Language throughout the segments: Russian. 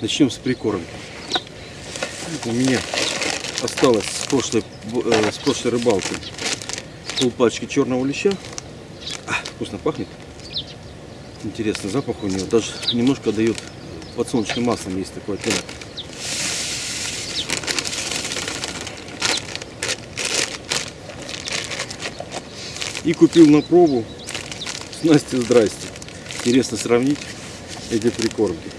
Начнем с прикормки. У меня осталось с прошлой, э, с прошлой рыбалки пол пачки черного леща. А, вкусно пахнет. Интересный запах у него. Даже немножко дает подсолнечным маслом, есть такой оттенок. И купил на пробу снасти здрасте. Интересно сравнить эти прикормки.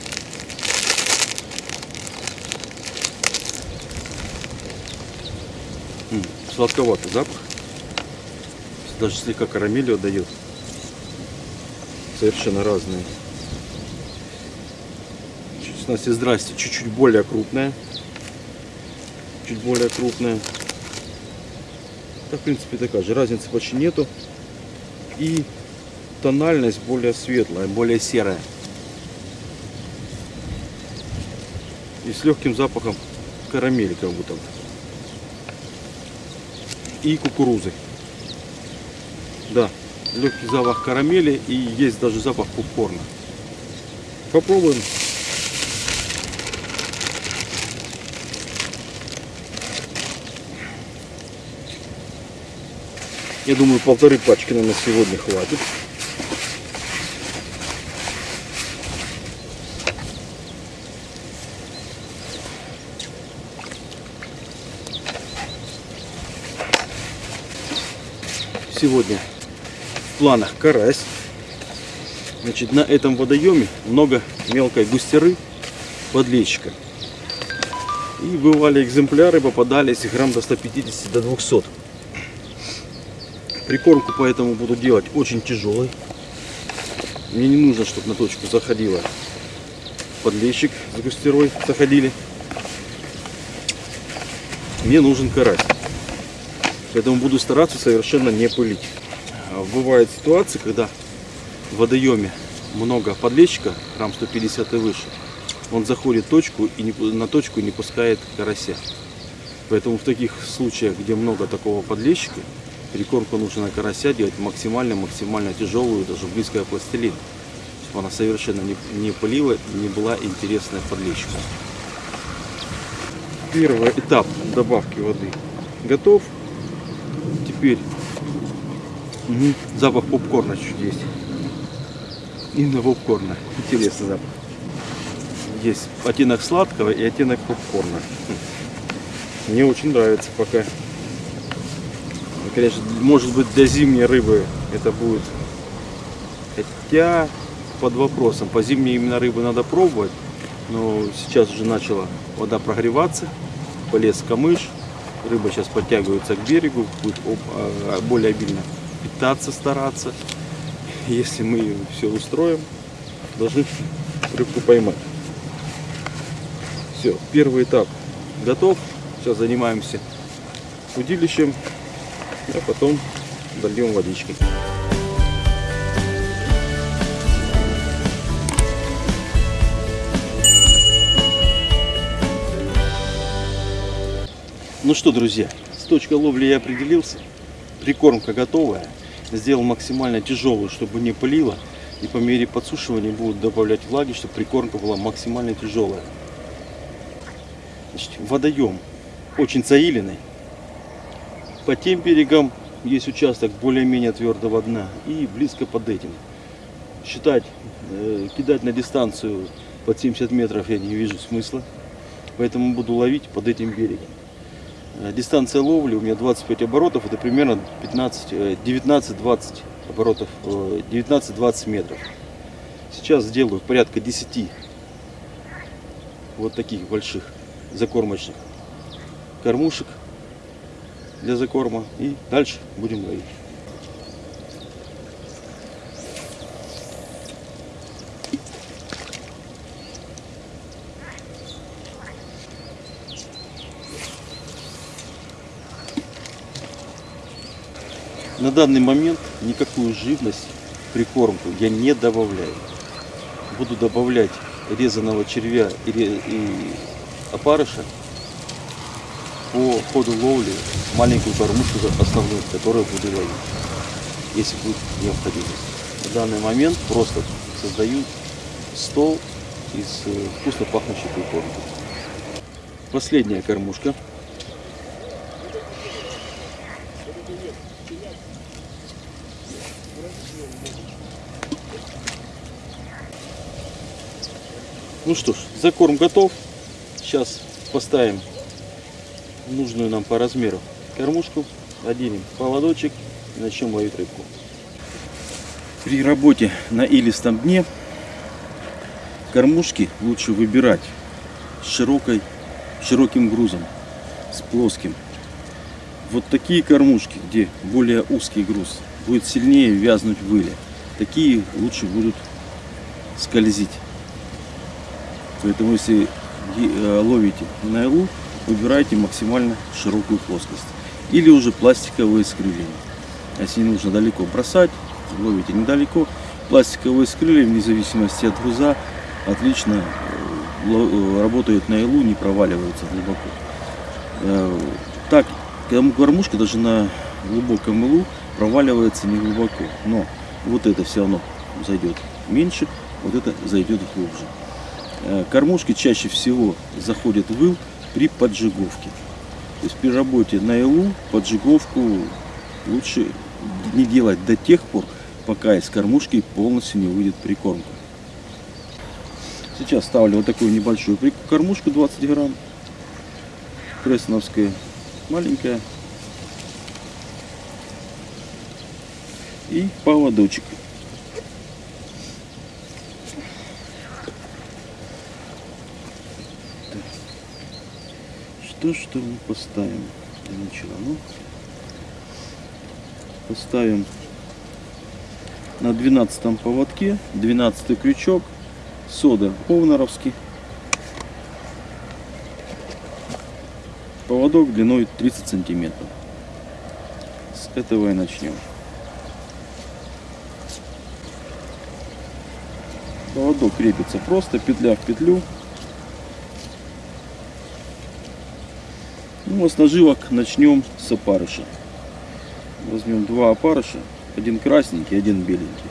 Сладковатый запах. Даже слегка карамелью отдает. Совершенно разные. Чуть- Снасти здрасте. Чуть-чуть более крупная. Чуть более крупная. Да, в принципе, такая же. Разницы почти нету. И тональность более светлая, более серая. И с легким запахом карамели как будто. И кукурузы. Да, легкий запах карамели и есть даже запах попкорна. Попробуем. Я думаю, полторы пачки нам на сегодня хватит. Сегодня в планах карась. Значит, на этом водоеме много мелкой густеры подлещика. И бывали экземпляры, попадались грамм до 150 до 200. Прикормку поэтому буду делать очень тяжелой. Мне не нужно, чтобы на точку заходила подлещик с густерой, заходили. Мне нужен карась. Поэтому буду стараться совершенно не пылить. А Бывают ситуации, когда в водоеме много подлещика, грамм 150 и выше, он заходит точку и на точку не пускает карася. Поэтому в таких случаях, где много такого подлещика, прикормку нужно на карася делать максимально-максимально тяжелую, даже близкая к пластилину. Чтобы она совершенно не, не пылила не была интересная подлещику. Первый этап добавки воды готов. Теперь мгм, запах попкорна чуть есть. Именно попкорна. Интересный запах. Есть оттенок сладкого и оттенок попкорна. Мне очень нравится пока. Конечно, может быть для зимней рыбы это будет. Хотя под вопросом. По зимней именно рыбы надо пробовать. Но сейчас уже начала вода прогреваться. Полез камыш. Рыба сейчас подтягивается к берегу. Будет а, более обильно питаться стараться. Если мы все устроим, должны рыбку поймать. Все, первый этап готов. Сейчас занимаемся удилищем, а потом дольем водички. Ну что, друзья, с точкой ловли я определился. Прикормка готовая. Сделал максимально тяжелую, чтобы не пылила. И по мере подсушивания буду добавлять влаги, чтобы прикормка была максимально тяжелая. Значит, водоем очень заиленный. По тем берегам есть участок более-менее твердого дна и близко под этим. Считать, э, кидать на дистанцию под 70 метров я не вижу смысла. Поэтому буду ловить под этим берегом. Э, Дистанция ловли у меня 25 оборотов, это примерно 15, э, 19-20 оборотов, э, 19-20 метров. Сейчас сделаю порядка 10 вот таких больших закормочных кормушек для закорма и дальше будем ловить. На данный момент никакую живность прикормку я не добавляю. Буду добавлять резаного червя и опарыша по ходу ловли маленькую кормушку основную, которую буду ловить, если будет необходимость. На данный момент просто создаю стол из э, вкусно пахнущей прикормки. Последняя кормушка. Ну что ж, закорм готов. Сейчас поставим нужную нам по размеру кормушку, оденем поводочек и начнем ловить рыбку. При работе на илистом дне кормушки лучше выбирать с широкой, широким грузом, с плоским. Вот такие кормушки, где более узкий груз, будет сильнее вязнуть в. Такие лучше будут скользить. Поэтому если э, ловите на илу, выбирайте максимально широкую плоскость. Или уже пластиковые с крыльями. Если не нужно далеко бросать, ловите недалеко. Пластиковые с вне зависимости от груза, отлично э, ло- работают на илу, не проваливаются глубоко. Э, Так, кормушка даже на глубоком илу проваливается не глубоко. Но вот это все равно зайдет меньше, вот это зайдет глубже. Э, Кормушки чаще всего заходят в ил при поджиговке. То есть при работе на илу поджиговку лучше не делать до тех пор, пока из кормушки полностью не выйдет прикормка. Сейчас ставлю вот такую небольшую кормушку 20 грамм. Кресновская, маленькая. И поводочек. Что, что мы поставим для начала? Ну, поставим на 12 поводке, 12 крючок, сода овнаровский. Поводок длиной 30 сантиметров. С этого и начнем. Поводок крепится просто, петля в петлю. Ну, а с наживок начнем с опарыша. Возьмем два опарыша, один красненький, один беленький.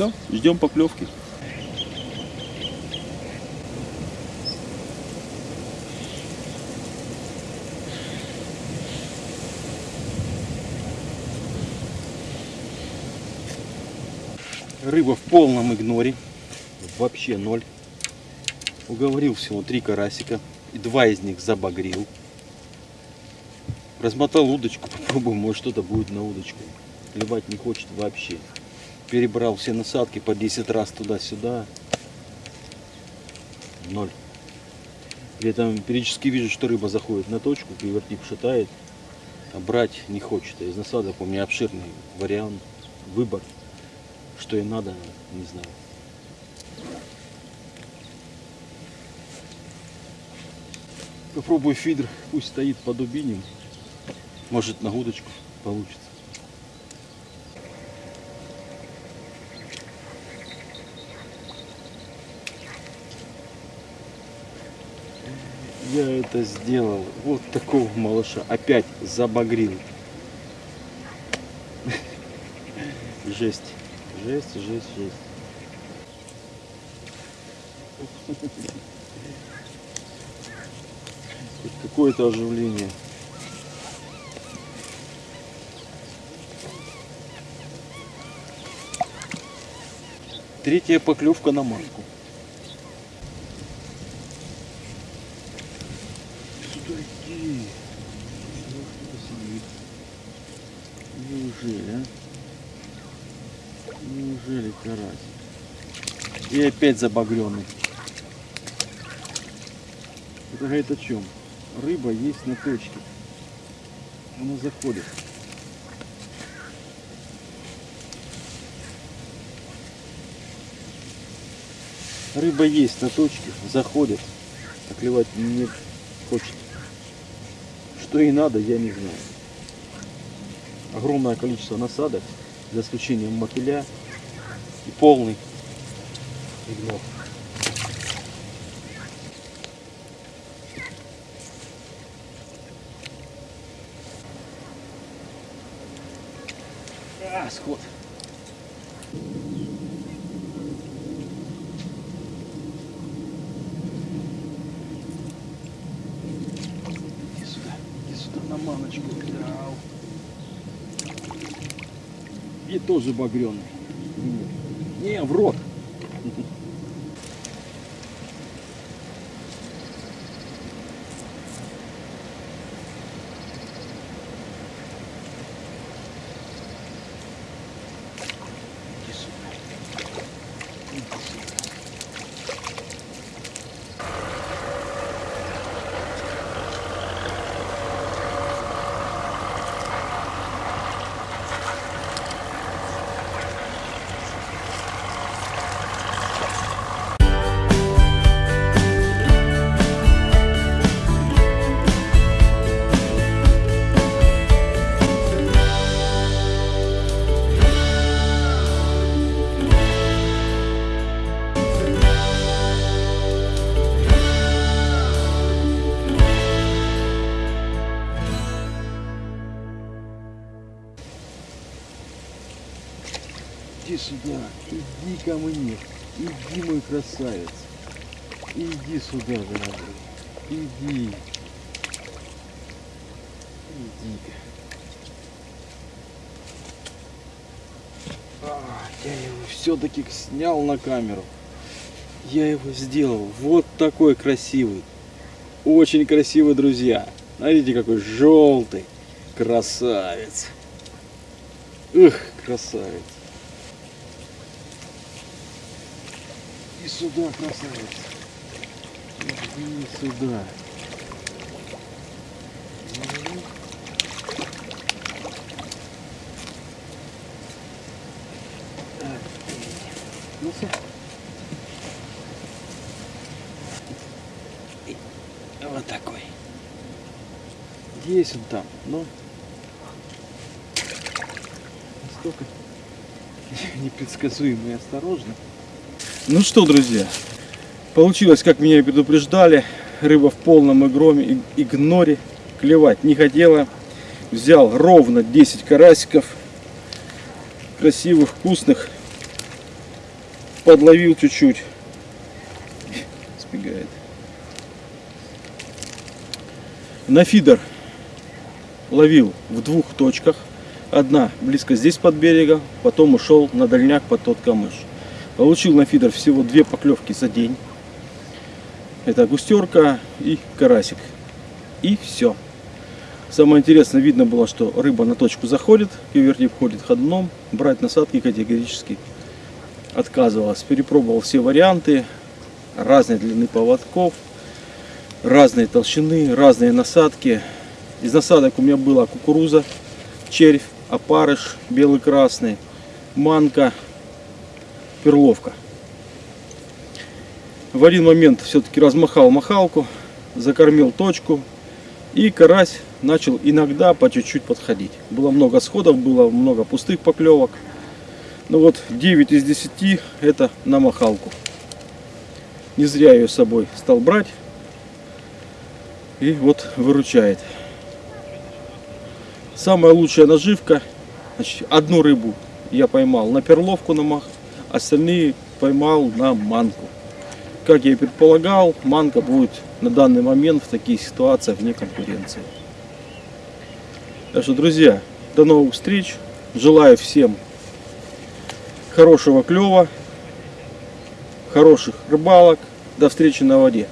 Все, ждем поклевки. Рыба в полном игноре. Вообще ноль. Уговорил всего три карасика. И два из них забагрил. Размотал удочку, попробуем, может что-то будет на удочку. Клевать не хочет вообще. Перебрал все насадки по 10 раз туда-сюда. Ноль. При этом периодически вижу, что рыба заходит на точку, кривертип шатает, а брать не хочет. А из насадок у меня обширный вариант, выбор. Что и надо, не знаю. Попробую фидер, пусть стоит под дубинем. Может на удочку получится. Я это сделал. Вот такого малыша. Опять забагрил. Жесть. Жесть, жесть, жесть. Какое-то оживление. Третья поклевка на матку. Сюда иди. Неужели, а? Неужели карась? И опять забагренный. Это говорит о чем? Рыба есть на точке. Она заходит. Рыба есть на точке, заходит, а клевать не хочет. Что ей надо, я не знаю. Огромное количество насадок, за исключением мотыля и полный игнор. А, сход. Иди сюда, иди сюда на маночку. Ау. И тоже багреный. Не, в рот. Иди мне, иди, мой красавец. Иди сюда, дорогой, иди. Иди-ка. А, я его все-таки снял на камеру. Я его сделал. Вот такой красивый. Очень красивый, друзья. Смотрите, какой желтый. Красавец. Ух, красавец. Сюда, красавец. Иди сюда. Ну. И Вот такой. Есть он там, но настолько непредсказуемо и осторожно. Ну что, друзья, получилось, как меня и предупреждали. Рыба в полном игроме, игноре. Клевать не хотела. Взял ровно 10 карасиков. Красивых, вкусных. Подловил чуть-чуть. Сбегает. На фидер ловил в двух точках. Одна близко здесь под берегом, потом ушел на дальняк под тот камыш. Получил на фидер всего две поклевки за день. Это густерка и карасик. И все. Самое интересное, видно было, что рыба на точку заходит, вернее входит ходуном. Брать насадки категорически отказывалась. Перепробовал все варианты, разной длины поводков, разной толщины, разные насадки. Из насадок у меня была кукуруза, червь, опарыш, белый-красный, манка, перловка. В один момент все-таки размахал махалку, закормил точку и карась начал иногда по чуть-чуть подходить. Было много сходов, было много пустых поклевок. Ну вот 9 из 10 это на махалку. Не зря ее с собой стал брать. И вот выручает. Самая лучшая наживка. Значит, одну рыбу я поймал на перловку на мах, остальные поймал на манку. Как я и предполагал, манка будет на данный момент в таких ситуациях вне конкуренции. Так что, друзья, до новых встреч. Желаю всем хорошего клева, хороших рыбалок. До встречи на воде.